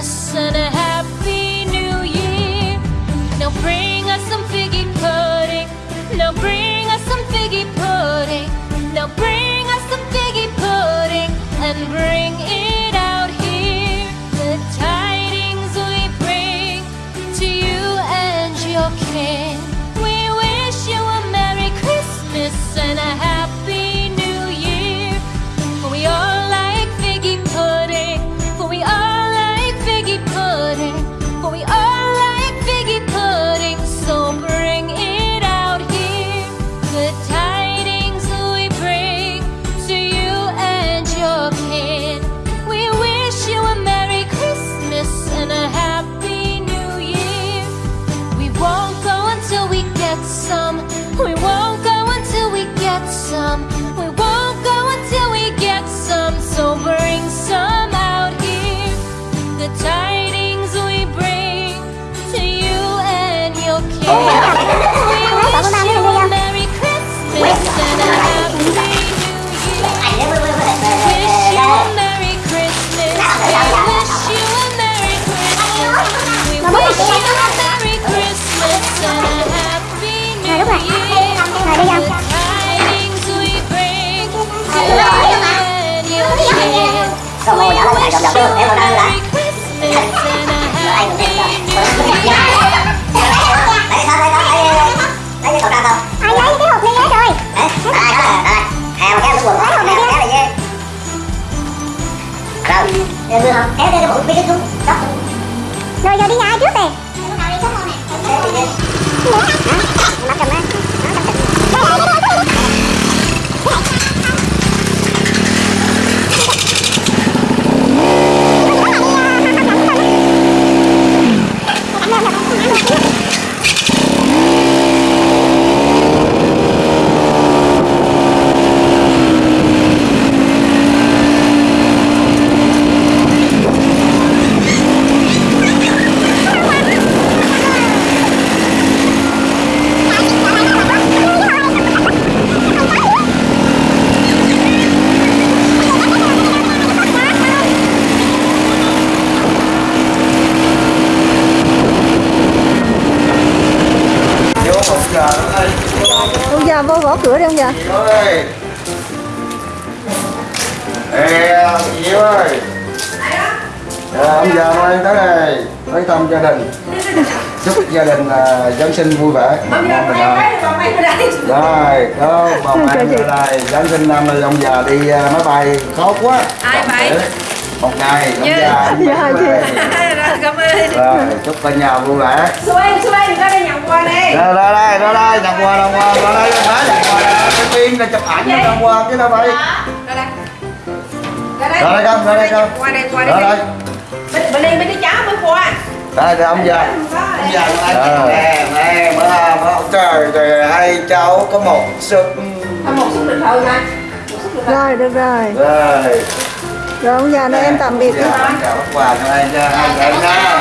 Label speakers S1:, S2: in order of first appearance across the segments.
S1: listening. Dạ không? Kéo cái bụi xuống Đó. Rồi
S2: giờ đi
S3: nhà ai trước nè? Nào đi xuống nè? Để đi? Đây Tới thăm gia đình. Chúc gia đình là Giáng sinh vui vẻ. Mong
S4: già
S3: bình an.
S4: đây
S3: Rồi, có bồng ăn ở đây Giáng sinh năm nay ông già đi à, máy bay khó quá.
S4: Ai vậy?
S3: Một ngày, ông
S4: Dạ.
S3: già anh
S2: Dạ,
S4: cảm ơn.
S3: Rồi, chúc cả nhà vui vẻ.
S4: Xuôi, xuôi, ra đây nhận quà đi.
S3: Ra ra đây, ra đây, nhận quà, nhận quà, ra đây, ra đây, nhận quà, cái tiên là chụp ảnh nhận quà chứ đâu phải
S4: Ra đây. Ra đây.
S3: Ra đây con, ra đây con.
S4: Đây,
S3: Ra
S4: đây.
S3: Đây,
S4: Bên, đây, bên đây cháu mới qua
S3: đây, đây ông già
S4: Ông
S3: già nè, nè, bữa trời, trời, hai cháu có một sức
S4: một nè Một xúc lịch thơ
S2: rồi được rồi.
S3: Rồi.
S2: Rồi ông già nói em tạm biệt
S3: Dạ, chào các quà cho anh cho hai nha.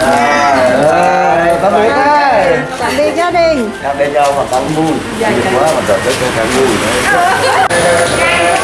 S3: Rồi, tạm biệt đấy
S2: tạm biệt gia đình.
S3: Các bên nhau mà tao vui Vui quá mà trời tới tôi càng vui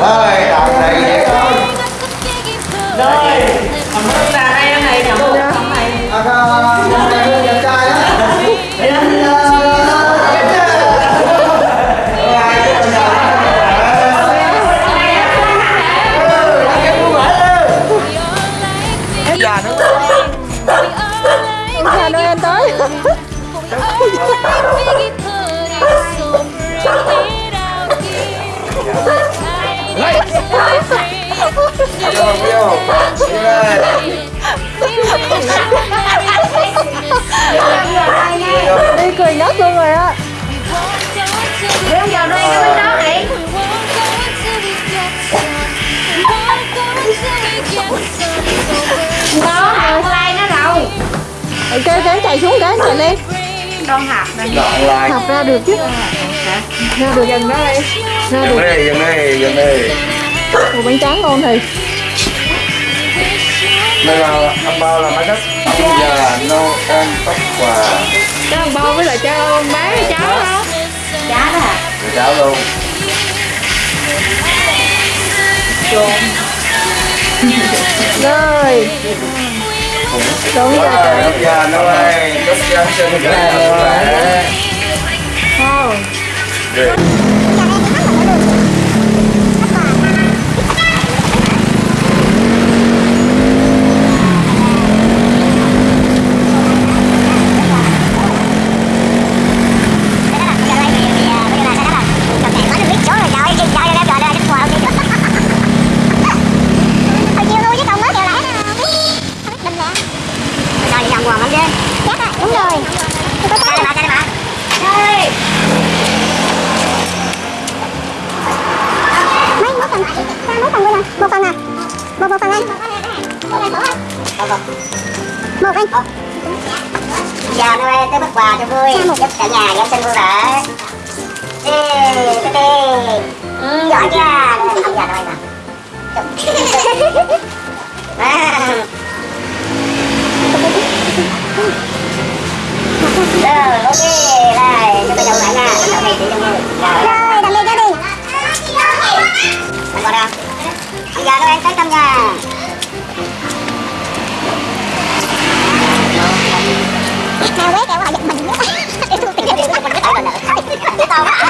S3: để đi
S2: cười ngất luôn rồi á.
S1: Đừng vào đây cái bên đó đi.
S4: Nó học like nó rồi
S2: ok cái chạy xuống cái chạy lên.
S4: Con nè.
S3: Đoạn lại
S2: học ra được chứ. Ra được gần đó đây. Ra
S3: Dừng
S2: được
S3: đi, dừng đi, dừng đi
S2: Ủa, bánh tráng ngon thì
S3: Đây là ông bao là mấy đất. Ông già Noel tóc quà
S2: cho ông bao với lại cho ông bé với cháu không
S4: Chá đó hả?
S3: Để cháu luôn.
S2: Rồi. Đúng rồi
S3: Rồi, ông già Noel Chúc Giáng sinh cả nhà vui vẻ
S2: không
S5: Đúng rồi. Đây bà, đây bà.
S4: Đây
S5: Mấy một phần. Ba mấy phần luôn à? Một phần à? Một một phần anh. Một anh.
S6: Chào Noel tới bắt quà cho vui. Chúc cả nhà giáng sinh vui vẻ. Ê, tê tê. Giỏi chưa? Ông già Noel nè À. Rồi, ok, đây, cho tôi dầu lại nha Đậu này chị cho vui Rồi,
S5: Rồi, tạm biệt gia đình.
S6: anh Ông già Noel tới thăm nhà
S5: Nào quét kẹo họ giật mình
S6: tao quá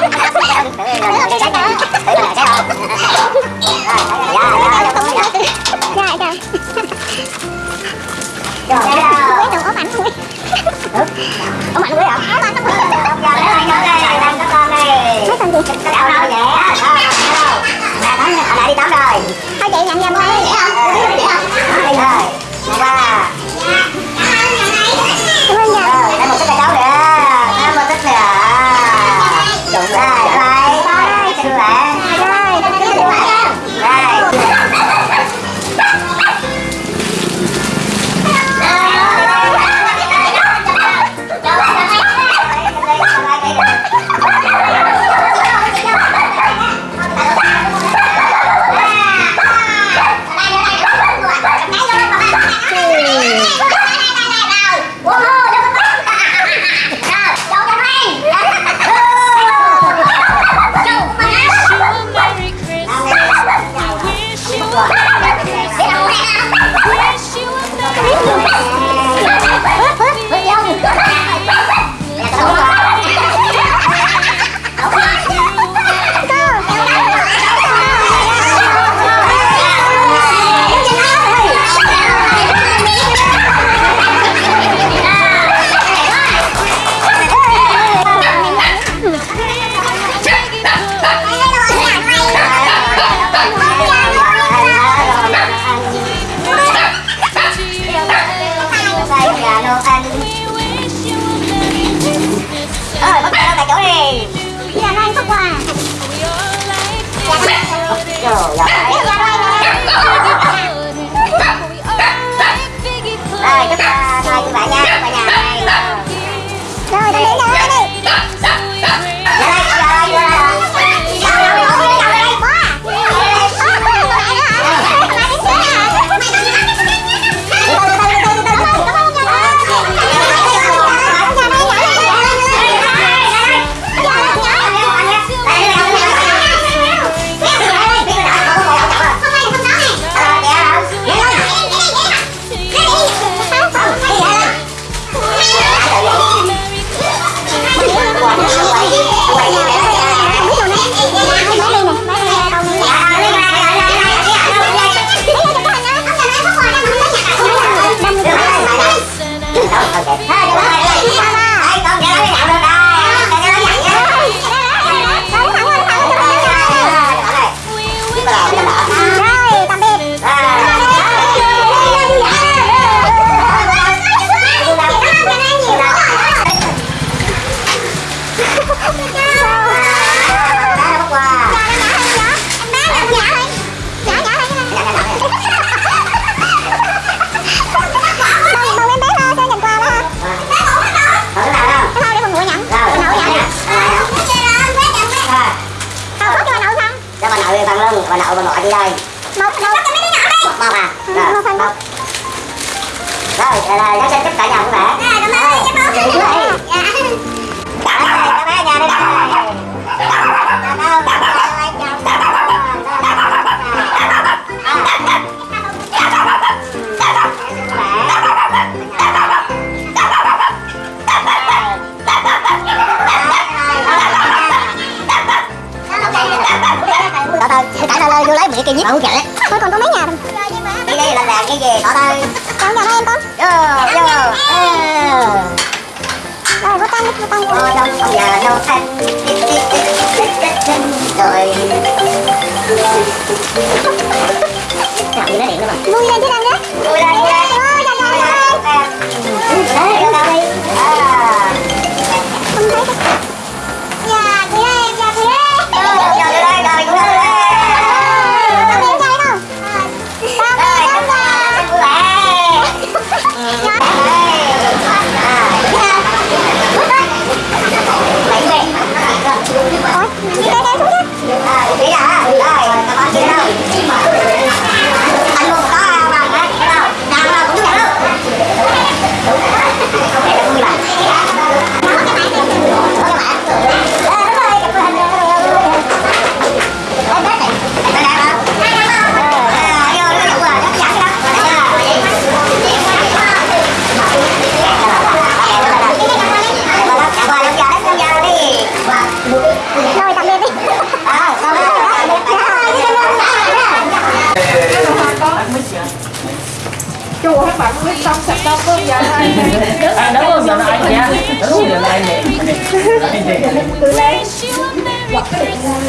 S6: anh đó
S5: có
S6: giờ anh nha đó
S4: có giờ
S7: anh nè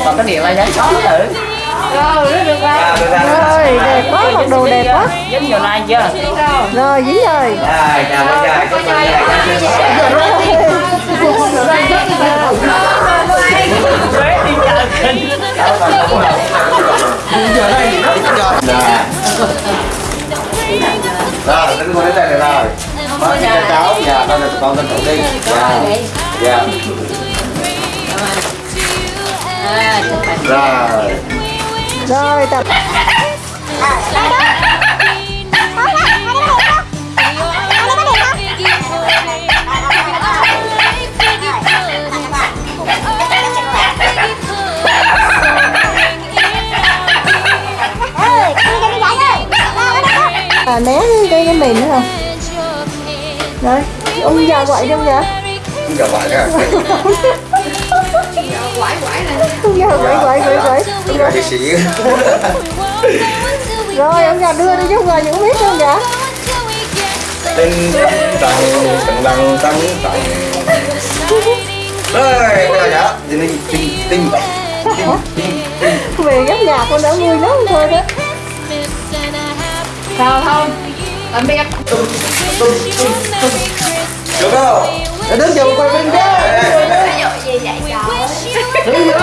S7: và cái điện là giá chó thử
S4: rồi được
S2: rồi đẹp quá mặc đồ đẹp quá
S7: dính vào like chưa
S2: rồi dính rồi
S3: rồi chào rồi bạn chúc
S7: mừng
S3: rồi, đến đây này rồi. Mời cho cháu, dạ, con được con tin thủ đi Dạ, dạ. Rồi
S2: Rồi, tập. Ờ, à, né đi cho mình nữa. không? Đấy, ông già quậy đâu nhỉ? Ông già
S3: quậy hả? quậy
S2: Ông già quậy quậy quậy quậy
S3: Ông già sĩ
S2: Rồi, ông già đưa đi chứ không rồi những biết không nhỉ?
S3: Tinh tặng, tặng đăng tặng tặng Ê, bây giờ dạ, thì tinh tinh
S2: Về gấp nhà con đã vui lắm thôi đó
S4: Sao không?
S3: 有没
S2: 有？那等下快点！有没
S3: 有？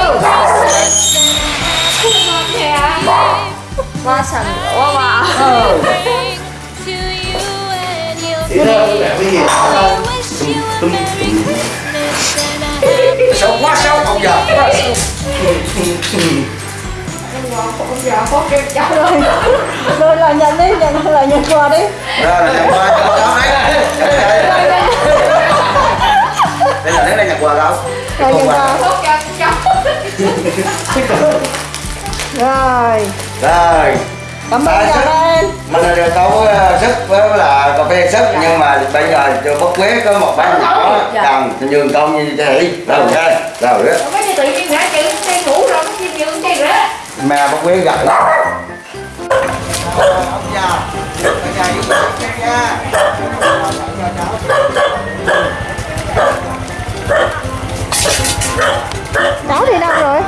S1: 哇塞，哇哇！
S4: 你
S8: 这都来不
S3: 急。小花小黄
S8: 鸭，快走！A happy
S3: xấu quá xấu
S4: rồi là nhận đi nhận là nhận quà đi
S3: rồi là nhận quà cho cháu đấy đây là đến đây nhận quà đâu
S4: rồi nhận quà rồi
S3: rồi
S4: cảm ơn
S3: À,
S4: em
S3: mình là được đâu có sức với là cà phê sức nhưng mà bây giờ chưa bất quế có một bánh nhỏ cần nhường công như thế rồi ok rồi đó mẹ bông quế gậy đó
S4: thì đâu rồi?